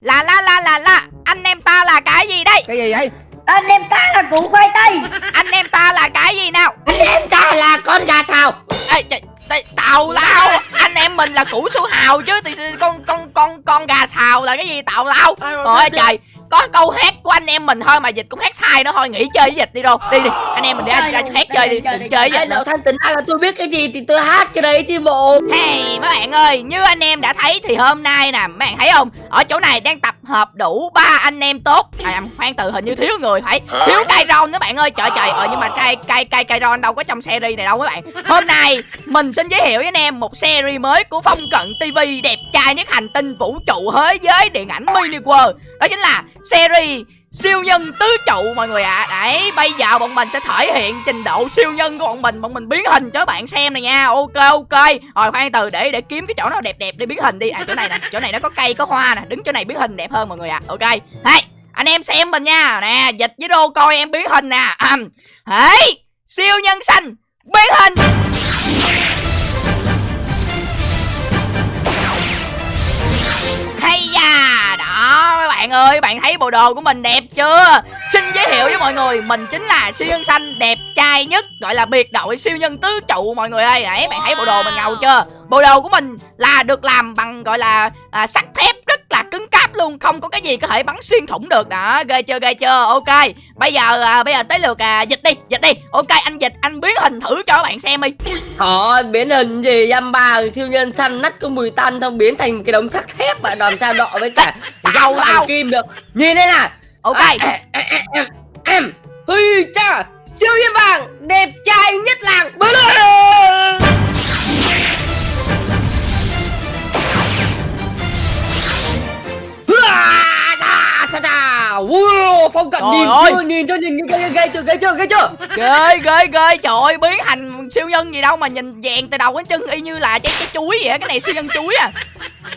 Là la la la la Anh em ta là cái gì đây? Cái gì vậy? Anh em ta là củ khoai tây. Anh em ta là cái gì nào? Anh em ta là con gà xào. Ê, trời, trời, Tào lao. Anh em mình là củ su hào chứ thì con con con con gà xào là cái gì tào lao? Ôi trời có câu hát của anh em mình thôi mà dịch cũng hát sai nó thôi nghỉ chơi với dịch đi đâu. Đi đi. Anh em mình đi anh ra hát chơi đi đừng chơi với dịch nữa. Lão Thanh tính ra là tôi biết cái gì thì tôi hát cái đấy chứ bộ. Hey mấy bạn ơi như anh em đã thấy thì hôm nay nè mấy bạn thấy không? Ở chỗ này đang tập hợp đủ ba anh em tốt. À khoan từ hình như thiếu người phải. Thiếu cây ron đó bạn ơi. Trời trời ờ nhưng mà cây cây cây cây ron đâu có trong series này đâu các bạn. Hôm nay mình xin giới thiệu với anh em một series mới của phong cận tv đẹp trai nhất hành tinh vũ trụ thế giới điện ảnh mini world. Đó chính là series siêu nhân tứ trụ mọi người ạ. À. đấy, bây giờ bọn mình sẽ thể hiện trình độ siêu nhân của bọn mình. Bọn mình biến hình cho các bạn xem này nha. Ok ok. Rồi, khoan từ để để kiếm cái chỗ nào đẹp đẹp để biến hình đi. À chỗ này nè, chỗ này nó có cây, có hoa nè. Đứng chỗ này biến hình đẹp hơn mọi người ạ. À. ok. Hey, anh em xem mình nha. Nè, dịch với đô coi em biến hình nè. Hey, siêu nhân xanh, biến hình. Hay da. Đó mấy bạn ơi bạn thấy bộ đồ của mình đẹp chưa? Xin giới thiệu với mọi người mình chính là siêu nhân xanh đẹp trai nhất gọi là biệt đội siêu nhân tứ trụ mọi người ơi. Đấy bạn thấy bộ đồ mình ngầu chưa? Bộ đồ của mình là được làm bằng gọi là à, sắt thép cứng cáp luôn không có cái gì có thể bắn xuyên thủng được. Đó ghê chưa ghê chưa? Ok bây giờ à, bây giờ tới lượt à, dịch đi dịch đi. Ok anh dịch anh biến hình thử cho các bạn xem đi. Thôi biến hình gì? Dăm ba siêu nhân xanh nắt có mùi tanh xong biến thành một cái đống sắt thép và làm sao đọ với cả rau tao. kim được. Nhìn đây nè ok. À, em, em, em, em Huy cha Siêu nhân vàng Đẹp trai nhất làng Wow, phong cận Trời nhìn ơi. chưa? Nhìn cho nhìn ghê ghê chưa ghê chưa ghê chưa? Ghê ghê ghê! Trời ơi biến thành siêu nhân gì đâu mà nhìn vàng từ đầu đến chân y như là trái trái chuối vậy cái này siêu nhân chuối à.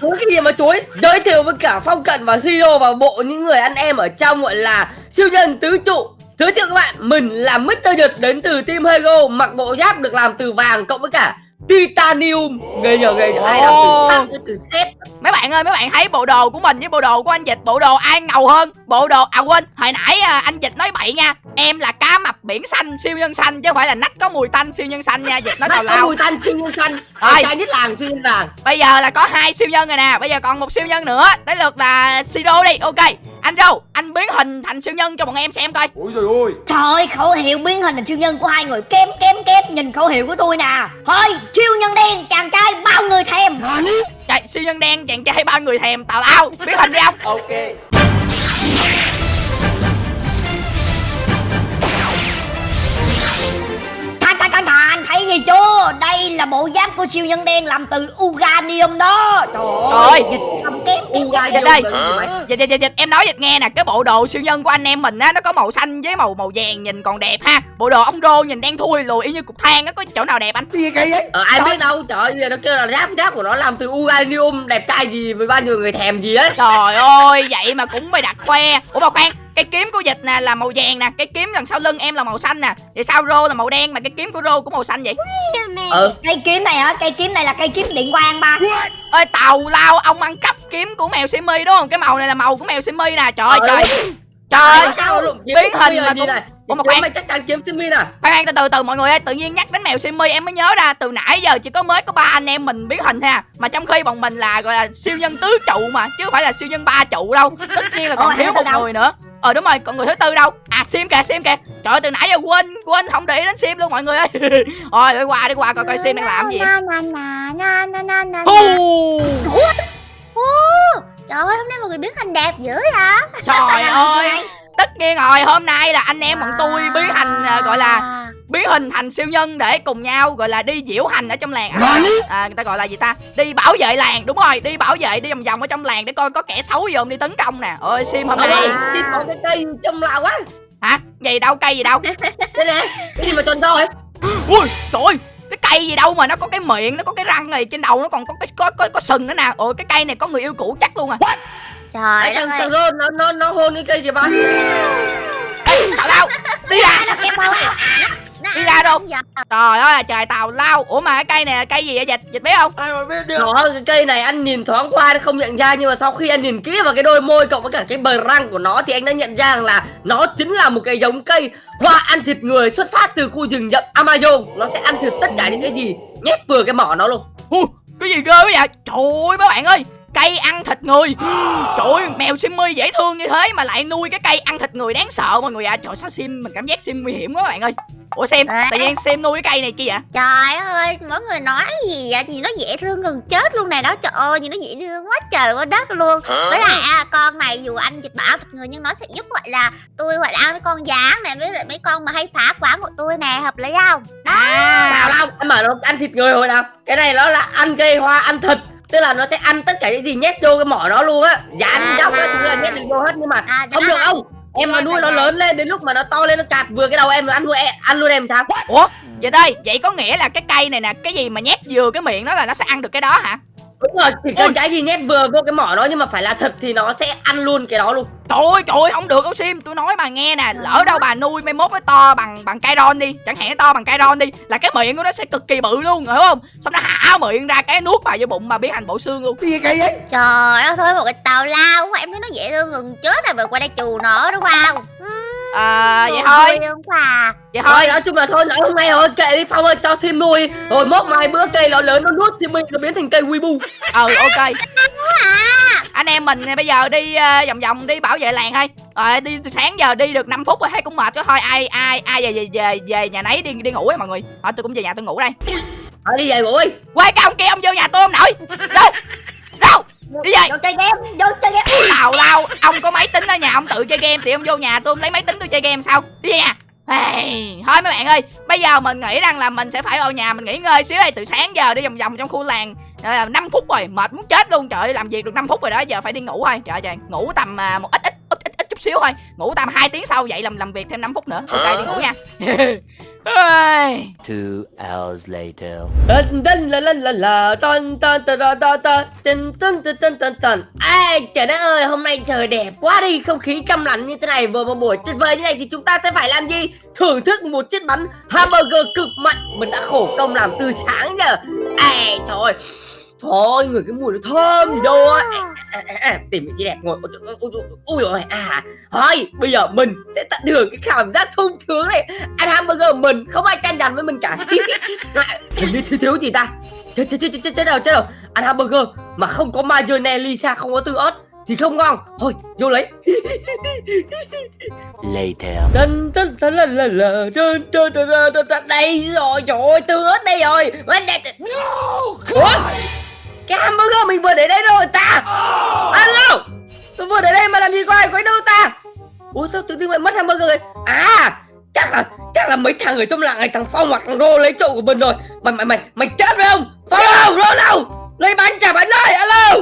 Chuối cái gì mà chuối? Giới thiệu với cả Phong Cận và Siro và bộ những người anh em ở trong gọi là siêu nhân tứ trụ. Giới thiệu các bạn, mình là Mr. Nhật đến từ Team Hego Mặc bộ giáp được làm từ vàng cộng với cả Titanium. Ghê nhờ ghê nhờ, ai làm từ sắt với từ thép. Mấy bạn ơi mấy bạn thấy bộ đồ của mình với bộ đồ của anh dịch bộ đồ ai ngầu hơn? Bộ đồ à quên hồi nãy à, anh dịch nói bậy nha. Em là cá mập biển xanh siêu nhân xanh chứ không phải là nách có mùi tanh siêu nhân xanh nha dịch nói tào Mắt có lao. mùi tanh siêu nhân xanh. Rồi. Trai nhất làng siêu nhân vàng. Bây giờ là có hai siêu nhân rồi nè bây giờ còn một siêu nhân nữa. Tới lượt là siro đi ok anh râu anh biến hình thành siêu nhân cho bọn em xem coi. Ôi trời ơi. Trời ơi, khẩu hiệu biến hình thành siêu nhân của hai người kém kém kém. Nhìn khẩu hiệu của tôi nè. Thôi, siêu nhân đen, chàng trai bao người thèm. Trời siêu nhân đen chàng trai bao người thèm. Tào lao biến hình đi ông. Ok gì chưa? Đây là bộ giáp của siêu nhân đen làm từ Uganium đó. Trời ơi. ơi, dịch không kém kém Dịch đây. dịch dịch dịch dịch em nói dịch nghe nè cái bộ đồ siêu nhân của anh em mình á nó có màu xanh với màu màu vàng nhìn còn đẹp ha. Bộ đồ ông rô nhìn đen thui lùi y như cục than á có chỗ nào đẹp anh? Gì kỳ vậy Ờ, ai biết đâu trời ơi nó kêu là giáp giáp của nó làm từ Uganium đẹp trai gì với bao nhiêu người thèm gì ấy. Trời ơi vậy mà cũng mày đặt khoe. Ủa mà khoan cái kiếm của dịch nè là màu vàng nè cái kiếm đằng sau lưng em là màu xanh nè. Vậy sao rô là màu đen mà cái kiếm của rô cũng màu xanh vậy? Ờ Cây kiếm này hả, cây kiếm này là cây kiếm điện quang ba. Ơi tàu lao ông ăn cắp kiếm của mèo simi đúng không? Cái màu này là màu của mèo simi nè. Trời ơi Ờ, trời. Trời ơi biến hình mà là gì cũng- này? Ủa mà khoan. mày chắc chắn kiếm Simi nè. Khoan khoan từ từ từ mọi người ơi tự nhiên nhắc đến mèo simi em mới nhớ ra từ nãy giờ chỉ có mới có ba anh em mình biến hình ha. Mà trong khi bọn mình là gọi là siêu nhân tứ trụ mà chứ không phải là siêu nhân ba trụ đâu. Tất nhiên là còn thiếu một người nữa ờ đúng rồi còn người thứ tư đâu? À sim kìa sim kìa. Trời ơi từ nãy giờ quên quên không để ý đến sim luôn mọi người ơi. Rồi đi qua đi qua coi coi sim đang làm gì. Trời ơi, hôm nay mọi người biến hình đẹp dữ hả? trời ơi tất nhiên rồi hôm nay là anh em bọn tôi biến thành à, gọi là biến hình thành siêu nhân để cùng nhau gọi là đi diễu hành ở trong làng. À, à, người ta gọi là gì ta? Đi bảo vệ làng đúng rồi đi bảo vệ đi vòng vòng ở trong làng để coi có kẻ xấu gì không đi tấn công nè. Ôi sim hôm nay. Đi có cái cây trông lạ quá hả? Gì đâu cây gì đâu. Đây nè Cái gì mà tròn to ấy ui trời ơi cái cây gì đâu mà nó có cái miệng nó có cái răng này trên đầu nó còn có cái có có, có sừng nữa nè. Ôi cái cây này có người yêu cũ chắc luôn à Trời Đấy đất thằng ơi. thằng Ron nó nó nó hôn cái cây gì ba. Ê, tào lao đi ra. Nó kẹp đi ra đâu? trời ơi trời tàu lao ủa mà cái cây này là cây gì vậy dịch dịch biết không? Ai mà biết được? Đó, cái cây này anh nhìn thoáng qua không nhận ra nhưng mà sau khi anh nhìn kỹ vào cái đôi môi cộng với cả cái bờ răng của nó thì anh đã nhận ra rằng là nó chính là một cái giống cây hoa ăn thịt người xuất phát từ khu rừng rậm Amazon. Nó sẽ ăn thịt tất cả những cái gì nhét vừa cái mỏ nó luôn. Ui, cái gì ghê quá vậy? Trời ơi mấy bạn ơi cây ăn thịt người trời ơi mèo simmy dễ thương như thế mà lại nuôi cái cây ăn thịt người đáng sợ mọi người ạ trời sao sim mình cảm giác sim nguy hiểm quá các bạn ơi ủa sim À. tự nhiên sim nuôi cái cây này chi vậy Trời ơi, mỗi người nói gì vậy? Nhìn nó dễ thương gần chết luôn này đó. Trời ơi, nhìn nó dễ thương quá trời quá đất luôn. Với lại à, con này dù anh dịch bảo thật người nhưng nó sẽ giúp gọi là tôi gọi là ăn mấy con gián này với lại mấy con mà hay phá quán của tôi nè, hợp lý không? Đó. Nào đâu, anh bảo nó ăn thịt người hồi nào. Cái này nó là ăn cây hoa ăn thịt. Tức là nó sẽ ăn tất cả những gì nhét vô cái mỏ nó luôn á. Dán À. dốc á, thứ là nhét được vô hết nhưng mà À, không được ông. Em mà nuôi nó lớn lên đến lúc mà nó to lên nó cạp vừa cái đầu em nó ăn luôn em, ăn luôn em sao? ủa vậy đây vậy có nghĩa là cái cây này nè cái gì mà nhét vừa cái miệng nó là nó sẽ ăn được cái đó hả Đúng rồi, chỉ cần Ui. cái gì nhét vừa vô cái mỏ nó nhưng mà phải là thịt thì nó sẽ ăn luôn cái đó luôn. Trời ơi, trời ơi, không được đâu Sim Tôi nói bà nghe nè Lỡ đâu bà nuôi mai mốt nó to bằng bằng cây ron đi Chẳng hạn nó to bằng cây ron đi Là cái miệng của nó sẽ cực kỳ bự luôn, hiểu không Xong nó hả miệng ra cái nuốt vào vô bụng mà biến thành bộ xương luôn cái gì kỳ vậy Trời ơi, thôi một cái tàu lao quá. Em thấy nó dễ thương gần chết rồi. Mà qua đây chù nó đúng không? Ừ, À vậy vui thôi. quá à. Vậy Thôi thôi. nói chung là thôi nói hôm nay rồi kệ đi Phong ơi cho sim nuôi. Đi. Rồi mốt mai bữa cây nó lớn nó nuốt thì mình nó biến thành cây Weibo. Ừ ok. À, Anh em mình bây giờ đi ờ, vòng vòng đi bảo vệ làng thôi. Rồi đi từ sáng giờ đi được 5 phút rồi thấy cũng mệt quá. Thôi Ai ai ai về về về, về nhà nấy đi đi ngủ ấy mọi người. Thôi tôi cũng về nhà tôi ngủ đây. Thôi đi về ngủ đi. Quay cái ông kia ông vô nhà tôi ông nội. Đâu? Đâu Đi về vô chơi game vô chơi game. Tào lao Ông có máy tính ở nhà ông tự chơi game Thì ông vô nhà tôi ông lấy máy tính tôi chơi game sao? Đi nhà Hey, thôi mấy bạn ơi Bây giờ mình nghĩ rằng là mình sẽ phải vào nhà Mình nghỉ ngơi xíu đây Từ sáng giờ đi vòng vòng trong khu làng à, 5 phút rồi Mệt muốn chết luôn. Trời ơi làm việc được 5 phút rồi đó Giờ phải đi ngủ thôi. Trời ơi trời Ngủ tầm à, một ít, ít chút xíu thôi ngủ tầm 2 tiếng sau dậy làm làm việc thêm 5 phút nữa ok đi ngủ nha Two hours later Ai trời đất ơi hôm nay trời đẹp quá đi không khí trong lành như thế này vừa một buổi tuyệt vời như này thì chúng ta sẽ phải làm gì thưởng thức một chiếc bánh hamburger cực mạnh mình đã khổ công làm từ sáng giờ ai trời ơi Ơi, người cái mùi nó thơm gì đâu á à, à, à, Tìm vị trí đẹp ngồi Ui, rồi à Thôi bây giờ mình sẽ tận hưởng cái cảm giác thông thướng này Ăn hamburger mình không ai tranh giành với mình cả Hình như thiếu thiếu gì ta Chết chết chết chết chết đâu chết đâu Ăn hamburger mà không có mayonnaise Lisa không có tương ớt Thì không ngon Thôi vô lấy Later. Tân tân tân là là là tân tân tân Đây rồi trời ơi tương ớt đây rồi đây Ủa cái hamburger mình vừa để đây rồi, ta. Alo, Tôi vừa để đây mà làm gì có ai quấy đâu ta? Ủa sao tự nhiên lại mất hamburger rồi? À chắc là chắc là mấy thằng ở trong làng này, thằng Phong hoặc thằng Rô lấy trộm của mình rồi. Mày mày mày mày chết phải không? Phong đâu Rô đâu? Lấy bánh trả bánh ơi, alo.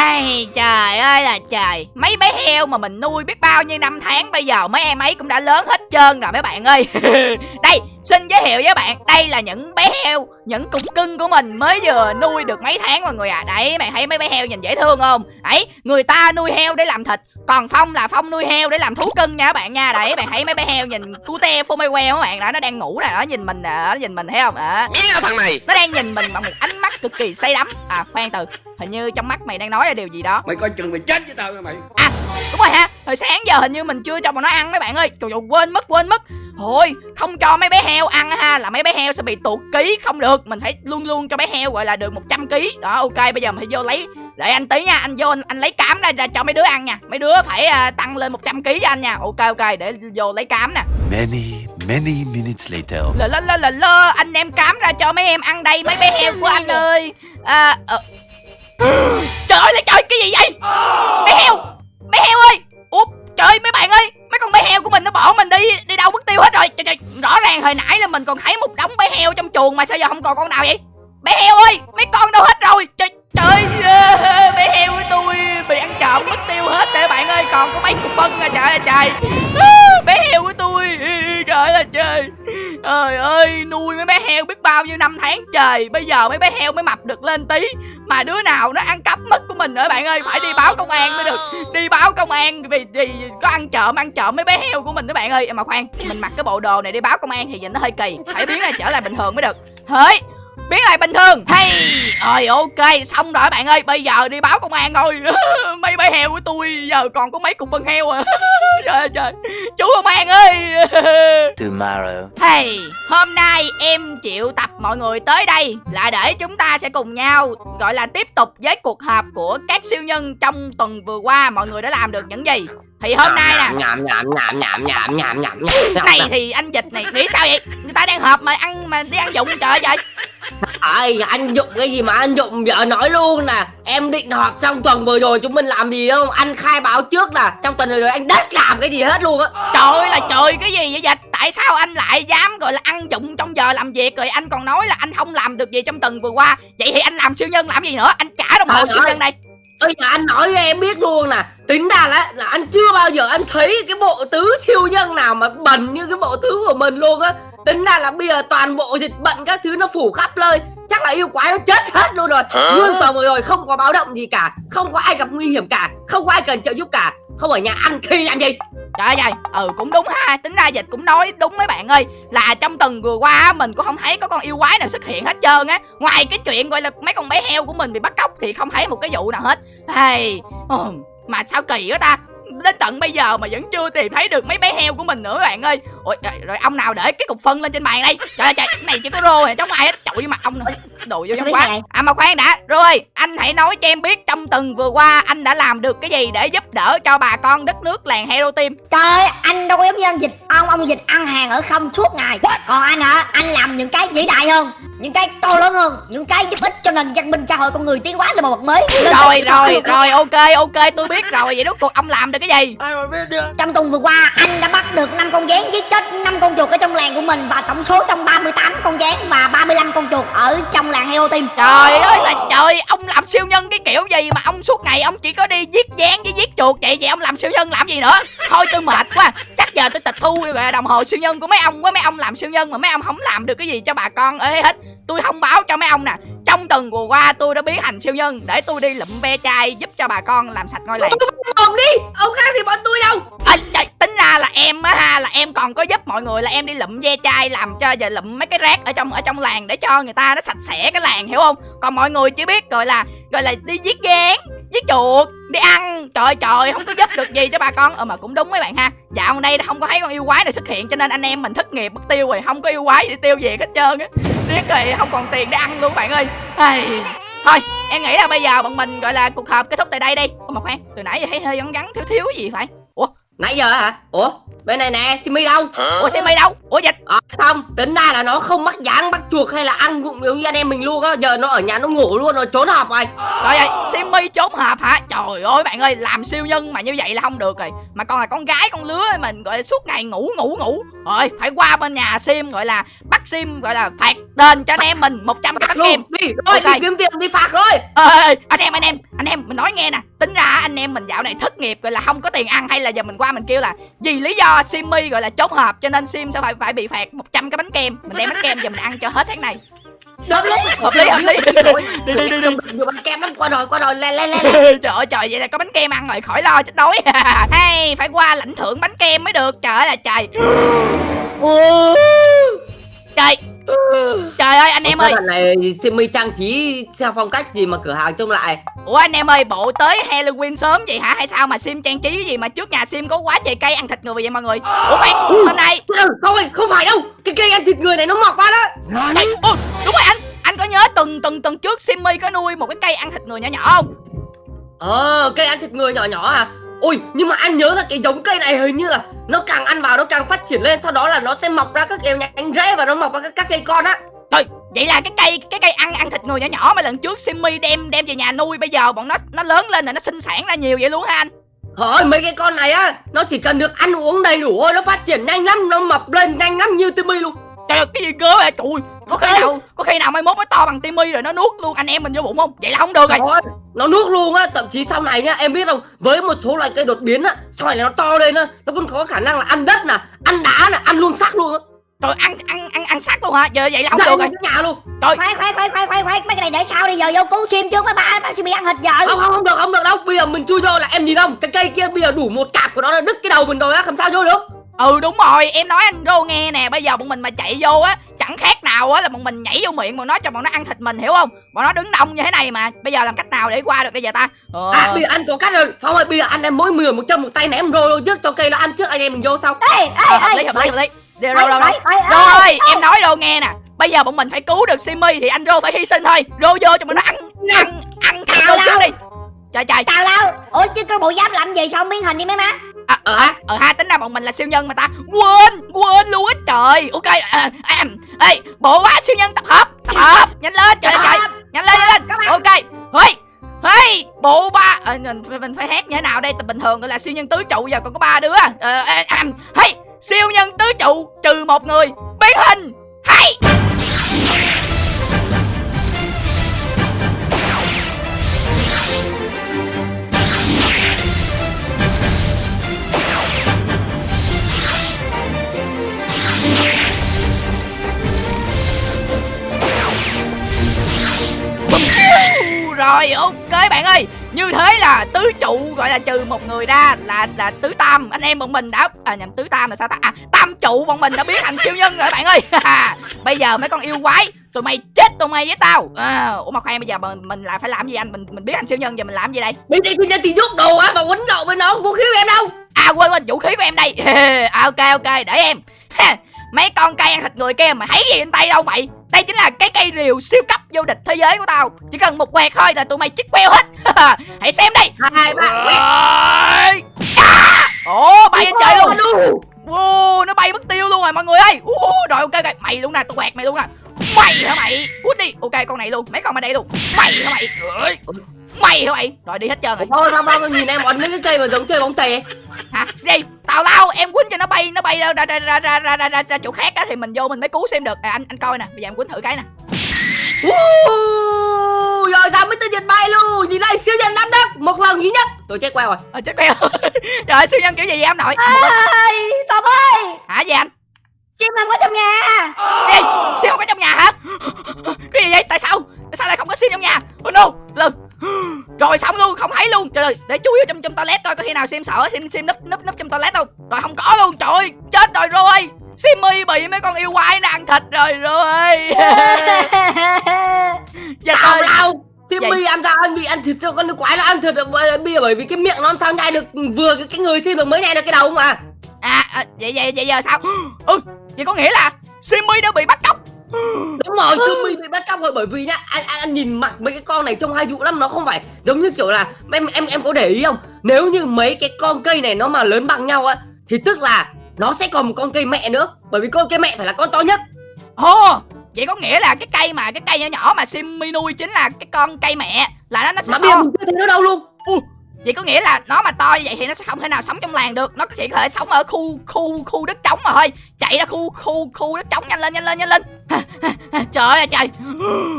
Hay trời ơi là trời. Mấy bé heo mà mình nuôi biết bao nhiêu năm tháng Bây giờ, mấy em ấy cũng đã lớn hết trơn rồi mấy bạn ơi. Đây, xin giới thiệu với bạn, Đây là những bé heo, Những cục cưng của mình mới vừa nuôi được mấy tháng mọi người à. Đấy, bạn thấy mấy bé heo nhìn dễ thương không? Đấy người ta nuôi heo để làm thịt còn Phong là Phong nuôi heo để làm thú cưng nha các bạn nha. Đấy bạn thấy mấy bé heo nhìn cute phô mê que các bạn? Đó Nó đang ngủ nè Nó nhìn mình nè Nó nhìn mình thấy không? À, Mẹ thằng này. Nó đang nhìn mình bằng một ánh mắt cực kỳ say đắm. À khoan từ Hình như trong mắt mày đang nói là điều gì đó. Mày coi chừng mày chết với tao nha mày. À đúng rồi ha Hồi sáng giờ hình như mình chưa cho bọn nó ăn mấy bạn ơi. Trời ơi quên mất quên mất. Thôi không cho mấy bé heo ăn ha Là mấy bé heo sẽ bị tụt ký không được. Mình phải luôn luôn cho bé heo gọi là được 100 ký. Đó ok bây giờ mình phải vô lấy Đợi anh tí nha Anh vô anh, anh lấy cám ra, ra cho mấy đứa ăn nha. Mấy đứa phải à, tăng lên 100 ký cho anh nha. Ok ok để vô lấy cám nè. Many, many minutes later. Lơ lơ lơ lơ lơ Anh đem cám ra cho mấy em ăn đây Mấy bé heo của anh ơi. À, ờ. Trời ơi là trời cái gì vậy? Bé heo Bé heo ơi. Ủa trời mấy bạn ơi Mấy con bé heo của mình nó bỏ mình đi Đi đâu mất tiêu hết rồi. Trời, trời, Rõ ràng hồi nãy là mình còn thấy một đống bé heo trong chuồng Mà sao giờ không còn con nào vậy? Bé heo ơi Mấy con đâu hết rồi? Trời trời ơi, Bé heo của tôi bị ăn trộm mất tiêu hết để bạn ơi còn có mấy cục phân à trời ơi trời. Bé heo của tôi trời ơi trời. Trời ơi nuôi mấy bé heo biết bao nhiêu năm tháng trời. Bây giờ mấy bé heo mới mập được lên tí mà đứa nào nó ăn cắp mất của mình nữa bạn ơi. Phải đi báo công an mới được. Đi báo công an vì, vì có ăn trộm ăn trộm mấy bé heo của mình đó bạn ơi. Mà khoan mình mặc cái bộ đồ này đi báo công an thì nhìn nó hơi kỳ phải biến lại trở lại bình thường mới được. Hỡi biến lại bình thường hay rồi ok xong rồi bạn ơi bây giờ đi báo công an thôi mấy bé heo của tôi giờ còn có mấy cục phân heo à trời trời chú công an ơi tomorrow hey hôm nay em chịu tập mọi người tới đây là để chúng ta sẽ cùng nhau gọi là tiếp tục với cuộc họp của các siêu nhân trong tuần vừa qua mọi người đã làm được những gì thì hôm nay nè nhảm nhảm nhảm nhảm nhảm nhảm nhảm này thì anh dịch này nghĩ sao vậy người ta đang họp mà ăn mà đi ăn dụng trời ơi trời Ai, anh dụng cái gì mà anh dụng vợ nói luôn nè Em định họp trong tuần vừa rồi chúng mình làm gì không Anh khai báo trước là trong tuần vừa rồi anh đất làm cái gì hết luôn á Trời là trời cái gì vậy dịch? Tại sao anh lại dám gọi là ăn dụng trong giờ làm việc rồi anh còn nói là anh không làm được gì trong tuần vừa qua. Vậy thì anh làm siêu nhân làm gì nữa? Anh trả đồng hồ siêu nhân này. Ơi mà anh nói cho em biết luôn nè Tính ra là, là anh chưa bao giờ anh thấy cái bộ tứ siêu nhân nào mà bẩn như cái bộ tứ của mình luôn á Tính ra là bây giờ toàn bộ dịch bệnh các thứ nó phủ khắp nơi. Chắc là yêu quái nó chết hết luôn rồi. Nhưng tuần vừa rồi không có báo động gì cả. Không có ai gặp nguy hiểm cả. Không có ai cần trợ giúp cả. Không ở nhà ăn khi làm gì? Trời ơi ừ cũng đúng ha. Tính ra dịch cũng nói đúng mấy bạn ơi. Là trong tuần vừa qua á, mình cũng không thấy có con yêu quái nào xuất hiện hết trơn á. Ngoài cái chuyện gọi là mấy con bé heo của mình bị bắt cóc Thì không thấy một cái vụ nào hết. Hey, ừ, Mà sao kỳ quá ta Đến tận bây giờ mà vẫn chưa tìm thấy được mấy bé heo của mình nữa các bạn ơi. Ôi, rồi, ông nào để cái cục phân lên trên bàn đây? Trời ơi trời, cái này chỉ có rô này, trong ai hết. Chọi mặt ông nữa Đồ vô trong quá. À mà khoan đã, rồi anh hãy nói cho em biết trong tuần vừa qua anh đã làm được cái gì để giúp đỡ cho bà con đất nước làng Hero Team. Trời ơi, anh đâu có giống như ông dịch Ông ông dịch ăn hàng ở không suốt ngày. Còn anh hả, anh làm những cái vĩ đại hơn Những cái to lớn hơn Những cái giúp ích cho nền văn minh xã hội con người tiến hóa lên một bậc mới. Lên rồi rồi rồi ok ok tôi biết rồi. Vậy rốt cuộc ông làm được cái gì? Trong tuần vừa qua anh đã bắt được 5 con gián giết chết 5 con chuột ở trong làng của mình Và tổng số trong 38 con gián và 35 con chuột ở trong làng Heo Team trời ơi là trời ông làm siêu nhân cái kiểu gì mà ông suốt ngày ông chỉ có đi giết gián với giết chuột vậy? Vậy ông làm siêu nhân làm gì nữa? Thôi tôi mệt quá chắc giờ tôi tịch thu gọi là đồng hồ siêu nhân của mấy ông với mấy ông làm siêu nhân mà mấy ông không làm được cái gì cho bà con. Ê hết. Tôi thông báo cho mấy ông nè. Trong tuần vừa qua tôi đã biến thành siêu nhân để tôi đi lụm ve chai giúp cho bà con làm sạch ngôi làng. Ông đi. Ông khác thì bọn tôi đâu. À, trời, tính ra là em á ha là em còn có giúp mọi người là em đi lụm ve chai làm cho giờ lụm mấy cái rác ở trong ở trong làng để cho người ta nó sạch sẽ cái làng hiểu không? Còn mọi người chỉ biết gọi là gọi là đi giết gián giết chuột, đi ăn. Trời trời, không có giúp được gì cho bà con. Ờ mà cũng đúng mấy bạn ha. Dạo này đây không có thấy con yêu quái này xuất hiện, cho nên anh em mình thất nghiệp, mất tiêu rồi. Không có yêu quái để tiêu về hết trơn á. Riết rồi, không còn tiền để ăn luôn, bạn ơi. Hey. thôi, em nghĩ là bây giờ bọn mình, gọi là, cuộc họp kết thúc tại đây đi. Ủa, mà khoan, từ nãy giờ thấy hơi vắng vắng, thiếu thiếu gì phải ủa? Nãy giờ hả? Ủa? Bên này nè Simi đâu ủa xe mây đâu ủa dịch Ờ, xong tính ra là nó không mắc dáng bắt chuột hay là ăn vụng giống như anh em mình luôn á giờ nó ở nhà nó ngủ luôn rồi trốn họp rồi Trời ơi, Simmy trốn họp hả? Trời ơi bạn ơi, làm siêu nhân mà như vậy là không được rồi. Mà con là con gái con lứa mình gọi là suốt ngày ngủ ngủ ngủ. Rồi, phải qua bên nhà Sim gọi là bắt Sim gọi là phạt đền cho anh em mình 100 cái bánh kem. đi rồi Ok. đi kiếm tiền đi phạt rồi Ê, ê, ê, anh em anh em, anh em mình nói nghe nè. Tính ra anh em mình dạo này thất nghiệp gọi là không có tiền ăn hay là giờ mình qua mình kêu là vì lý do Simmy gọi là trốn họp cho nên Sim sẽ phải phải bị phạt 100 cái bánh kem. Mình đem bánh kem về mình ăn cho hết tháng này. được lý Hợp lý, hợp lý. đi đi đi đi. Bánh kem lắm. Qua rồi qua rồi. Lên lên lên trời ơi trời vậy là có bánh kem ăn rồi khỏi lo chết đói. Hay phải qua lãnh thưởng bánh kem mới được. Trời ơi là trời ơi. lần này Simi trang trí theo phong cách gì mà cửa hàng trông lại? Ủa anh em ơi bộ tới halloween sớm vậy hả? Hay sao mà sim trang trí cái gì mà trước nhà sim có quá trời cây ăn thịt người vậy mọi người? Ủa khoan hôm nay không ơi không phải đâu. Cái cây ăn thịt người này nó mọc ra đó. Trời, ôi, đúng rồi anh. Anh có nhớ tuần tuần tuần trước simmy có nuôi một cái cây ăn thịt người nhỏ nhỏ không? Ờ cây ăn thịt người nhỏ nhỏ à? Ôi nhưng mà anh nhớ là cái giống cây này hình như là nó càng ăn vào nó càng phát triển lên sau đó là nó sẽ mọc ra các kiểu nhánh rễ và nó mọc ra các, các cây con á. Trời, vậy là cái cây cái cây ăn ăn thịt người nhỏ nhỏ mà lần trước Simmy đem đem về nhà nuôi bây giờ bọn nó nó lớn lên rồi nó sinh sản ra nhiều vậy luôn hả anh? Thôi mấy cái con này á Nó chỉ cần được ăn uống đầy đủ thôi Nó phát triển nhanh lắm Nó mập lên nhanh lắm như Timmy luôn. Trời ơi cái gì cơ vậy? Trời có khi nào có khi nào mai mốt nó to bằng timmy rồi nó nuốt luôn anh em mình vô bụng không? Vậy là không được rồi. Ơi, nó nuốt luôn á thậm chí sau này nhá em biết không? Với một số loại cây đột biến á sau này nó to lên á nó còn có khả năng là ăn đất nè ăn đá nè ăn luôn xác luôn á trời ăn ăn ăn ăn sắt luôn hả? Giờ vậy là không được rồi. nhà luôn. Trời. Khoan khoan khoan khoan khoan khoan. Mấy cái này để sau đi giờ vô cứu sim trước mấy ba bác sim bị ăn thịt giờ. Không không không được không được đâu. Bây giờ mình chui vô là em nhìn không? Cái cây kia bây giờ đủ một cạp của nó là đứt cái đầu mình rồi á làm sao vô được? Ừ đúng rồi. Em nói anh rô nghe nè. Bây giờ bọn mình mà chạy vô á chẳng khác nào á là bọn mình nhảy vô miệng bọn nó cho bọn nó ăn thịt mình hiểu không? Bọn nó đứng đông như thế này mà. Bây giờ làm cách nào để qua được bây giờ ta? Ờ... à bây giờ anh có cách rồi. Phong ơi bây giờ anh em mỗi người một chân một tay ném rô luôn trước cho cây nó ăn trước anh em mình vô sau. Ê ê hợp ê. lý hợp lý hợp lý Rồi, Ê, rồi, rồi, em nói Rô nghe nè. Bây giờ bọn mình phải cứu được Simi Thì anh Rô phải hy sinh thôi. Rô vô cho bọn nó ăn Ăn Ăn thằng Rô trước đi. Trời trời. Tào lao. Ủa chứ cái bộ giáp làm gì sao biến hình đi mấy má? À, Ờ, à, ờ ha tính ra bọn mình là siêu nhân mà ta. Quên Quên luôn á. Trời Ok à, à, Ê Bộ ba siêu nhân tập hợp Tập hợp. Nhanh lên trời trời. Nhanh lên nhanh lên. Ok. Hey Hey Bộ ba à, mình, phải- mình phải hét như thế nào đây? Bình thường gọi là siêu nhân tứ trụ Giờ còn có ba đứa à, à, à, Hey Siêu nhân tứ trụ Trừ một người Biến hình hay! Là tứ trụ gọi là trừ một người ra Là là tứ tam. Anh em bọn mình đã À nhầm tứ tam là sao ta? À tam trụ bọn mình đã biến thành siêu nhân rồi bạn ơi. Bây giờ mấy con yêu quái Tụi mày chết tụi mày với tao. À, Ủa mà khoan bây giờ mình, mình lại phải làm gì anh? Mình mình biến thành siêu nhân giờ mình làm gì đây? Bây giờ bây giờ thì rút đồ á mà quấn lộn với nó vũ khí của em đâu. À quên quên vũ khí của em đây. À, Ok ok để em Mấy con cây ăn thịt người kia mà thấy gì trên tay đâu mày? Đây chính là cái cây rìu siêu cấp vô địch thế giới của tao. Chỉ cần một quẹt thôi là tụi mày chích queo hết. Hãy xem đây. Hai ba Ồ bay lên trời luôn. Ô, nó bay mất tiêu luôn rồi mọi người ơi. Ô, Rồi ok ok. Mày luôn nè tôi quẹt mày luôn nè. Mày hả mày? Cút đi. Ok con này luôn. Mấy con ở đây luôn. Mày hả mày Mày hả mày? Rồi đi hết trơn rồi. Thôi sao bao nhìn em ấn mấy cái cây mà giống chơi bóng chày ấy. Hả? Đi tào lao em quýnh cho nó bay nó bay ra ra ra ra ra ra, ra, ra, ra chỗ khác á thì mình vô mình mới cứu xem được. À, anh anh coi nè bây giờ em quýnh thử cái nè. Rồi sao mới tới dịch bay luôn? Nhìn đây siêu nhân đám đất một lần duy nhất. Tôi chết queo rồi. Ờ chết queo. Rồi siêu nhân kiểu gì vậy em nội? Ơi tao ơi hả gì anh? Sim không có trong nhà. Gì siêu không có trong nhà hả? Cái gì vậy? Tại sao? Tại sao lại không có siêu trong nhà? Oh no lần rồi xong luôn không thấy luôn. Trời ơi để chú vô trong trong toilet coi có khi nào sim sợ sim sim núp núp núp trong toilet không? Rồi không có luôn trời ơi chết rồi rồi Simmy bị mấy con yêu quái nó ăn thịt rồi rồi Dạ tào lao Timmy Vậy- ăn sao? Anh bị ăn thịt cho con quái nó ăn thịt bởi- bởi vì cái miệng nó làm sao nhai được vừa cái, cái người Sim được mới nhai được cái đầu mà. À, à vậy vậy vậy giờ sao? Ừ vậy có nghĩa là Simmy đã bị bắt cóc đúng rồi Timmy bị bắt cóc rồi bởi vì nhá anh, anh, anh nhìn mặt mấy cái con này trông hay dụ lắm nó không phải giống như kiểu là em em em có để ý không? Nếu như mấy cái con cây này nó mà lớn bằng nhau á thì tức là nó sẽ còn một con cây mẹ nữa bởi vì con cây mẹ phải là con to nhất. Ồ vậy có nghĩa là cái cây mà cái cây nhỏ nhỏ mà Simmy nuôi chính là cái con cây mẹ là nó nó sẽ mà to. mình chưa thấy nó đâu luôn vậy có nghĩa là nó mà to như vậy thì nó sẽ không thể nào sống trong làng được. Nó chỉ có thể sống ở khu khu khu đất trống mà thôi. Chạy ra khu khu khu đất trống nhanh lên nhanh lên nhanh lên. Trời ơi trời.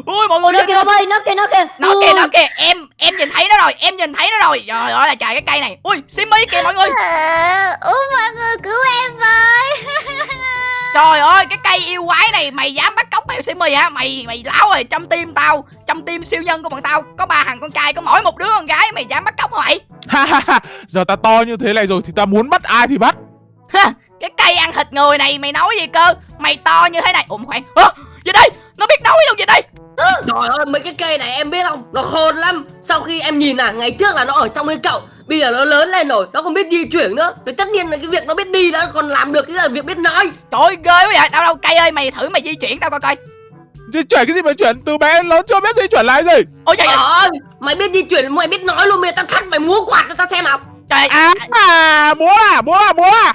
Ui mọi người nó kìa nó ơi nó kìa nó kìa. Nó kìa nó kìa. Em em nhìn thấy nó rồi em nhìn thấy nó rồi. Trời ơi là trời cái cây này. Ui Simmy kìa mọi người. Ủa mọi người cứu em với trời ơi cái cây yêu quái này mày dám bắt cóc mèo Simmy hả? Mày mày láo rồi trong tim tao trong tim siêu nhân của bọn tao có ba thằng con trai có mỗi một đứa con gái mày dám bắt cóc hả mày? Ha ha ha, giờ ta to như thế này rồi thì ta muốn bắt ai thì bắt? Cái cây ăn thịt người này mày nói gì cơ? Mày to như thế này ủa khoan à, gì đây? Nó biết nói luôn gì đây? Trời ơi mấy cái cây này em biết không? Nó khôn lắm. Sau khi em nhìn à Ngày trước là nó ở trong cái cậu Bây giờ nó lớn lên rồi Nó còn biết di chuyển nữa. Thì tất nhiên là cái việc nó biết đi Nó còn làm được cái là việc biết nói. Trời ơi ghê quá vậy đâu đâu cây ơi mày thử mày di chuyển tao coi coi. Di chuyển cái gì mà chuyển? Từ bé đến lớn chưa biết di chuyển lại gì. Ôi trời ơi. Mày biết di chuyển Mày biết nói luôn giờ tao thắt mày múa quạt cho tao xem nào. Trời À, à múa à, múa à, múa à.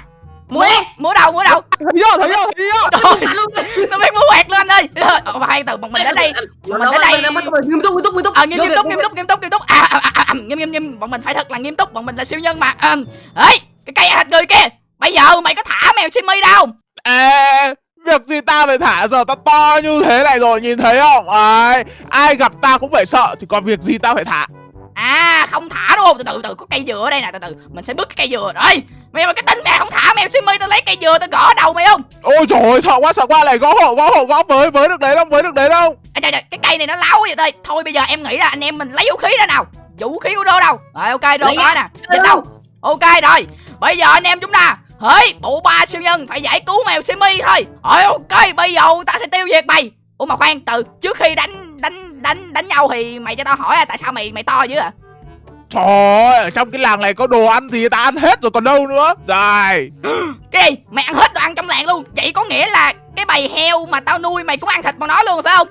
Múa. Múa đâu múa đâu? Thấy chưa, thấy chưa, thấy chưa? Trời nó biết múa quẹt luôn anh ơi ờ hai từ bọn mình đến đây Mình ở đây- nghiêm túc nghiêm túc nghiêm túc. Ờ nghiêm Vô túc vô nghiêm túc nghiêm túc nghiêm túc. À, à, nghiêm nghiêm nghiêm. Bọn mình phải thật là nghiêm túc bọn mình là siêu nhân mà. À, ấy cái cây thịt người kia. Bây giờ mày có thả mèo Simmy đâu. À, việc gì ta phải thả giờ ta to như thế này rồi nhìn thấy không? Ai ai gặp ta cũng phải sợ thì còn việc gì ta phải thả? À không thả đúng không Từ từ từ có cây dừa ở đây nè từ từ. Mình sẽ bứt cái cây dừa. Rồi Mày mà cái tính mẹ không thả mèo Simmy tao lấy cây dừa tao gõ đầu mày không? Ôi trời ơi sợ quá sợ quá. Này gõ hộ gõ hộ gõ với với được đấy không với được đấy không à, trời, trời, Cái cây này nó láo vậy thôi Thôi bây giờ em nghĩ là anh em mình lấy vũ khí ra nào Vũ khí của đô đâu? Rồi ok có ra. nè Dịch đâu? Ok rồi Bây giờ anh em chúng ta Hỡi bộ ba siêu nhân phải giải cứu mèo Simmy thôi. Rồi ok bây giờ ta sẽ tiêu diệt mày. Ủa mà khoan từ trước khi đánh đánh đánh đánh nhau thì mày cho tao hỏi à, tại sao mày mày to dữ à trời ơi ở trong cái làng này có đồ ăn gì ta ăn hết rồi còn đâu nữa. Rồi Cái gì? Mày ăn hết đồ ăn trong làng luôn. Vậy có nghĩa là cái bầy heo mà tao nuôi mày cũng ăn thịt bằng nó luôn phải không?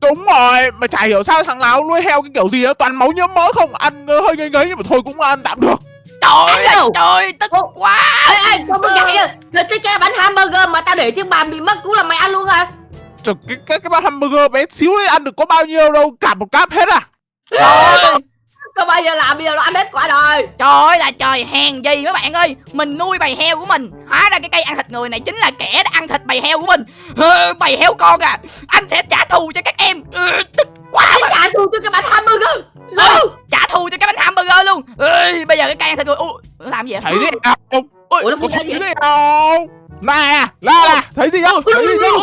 Đúng rồi mà chả hiểu sao thằng nào nuôi heo cái kiểu gì đó toàn máu nhiễm mỡ không ăn hơi ngấy ngấy nhưng mà thôi cũng ăn tạm được. Trời ơi trời tức Ô. quá. Ê ê sao mày vậy à? Rồi cái cái bánh hamburger mà tao để trên bàn bị mất cũng là mày ăn luôn hả? Trời, cái cái cái bát hamburger bé xíu đấy ăn được có bao nhiêu đâu cả một cáp hết à. Trời ơi Có bao giờ làm bây giờ nó ăn hết quả rồi? Trời ơi là trời hèn gì mấy bạn ơi. Mình nuôi bầy heo của mình. Hóa ra cái cây ăn thịt người này chính là kẻ đã ăn thịt bầy heo của mình. Bầy heo con à. Anh sẽ trả thù cho các em. Ờ, Tức quá Anh mà. trả thù cho cái bánh hamburger. Ờ, Luôn Trả thù cho cái bánh hamburger luôn. Ê, Bây giờ cái cây ăn thịt người Ủa, làm gì vậy? Không Ôi, Ủa nó có phun ra gì thấy gì không nè la nè thấy gì không thấy gì không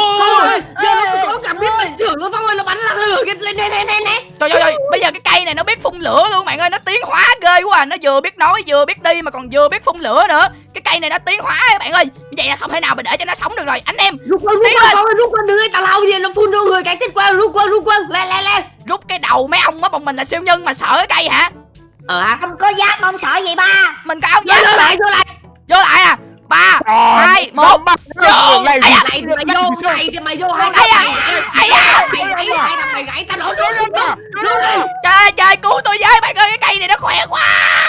Giờ nó cảm biết mình trưởng nó Phong ơi nó bắn là lửa cái lên nè nè nè nè. Trời ơi, bây giờ cái cây này nó biết phun lửa luôn bạn ơi Nó tiến hóa ghê quá à. Nó vừa biết nói vừa biết đi mà còn vừa biết phun lửa nữa. Cái cây này nó tiến hóa các bạn ơi. Vậy là không thể nào mà để cho nó sống được rồi. Anh em Rút qua rút lên. Ơi rút qua đừng tào lao gì nó phun vô người cái chết qua rút qua rút qua. Lên lên lên rút cái đầu mấy ông á Bọn mình là siêu nhân mà sợ cái cây hả? Ờ hả Không có giáp ông sợ gì ba. Mình có áo giáp vô lại vô lại. Vô lại à ba hai một vô. này à? Mày vô mày thì mày vô hai Ai à? Ai à? Mày gãy hai thằng mày gãy tao rút rút đi Trời trời cứu tôi với bạn ơi Cái cây này nó khỏe quá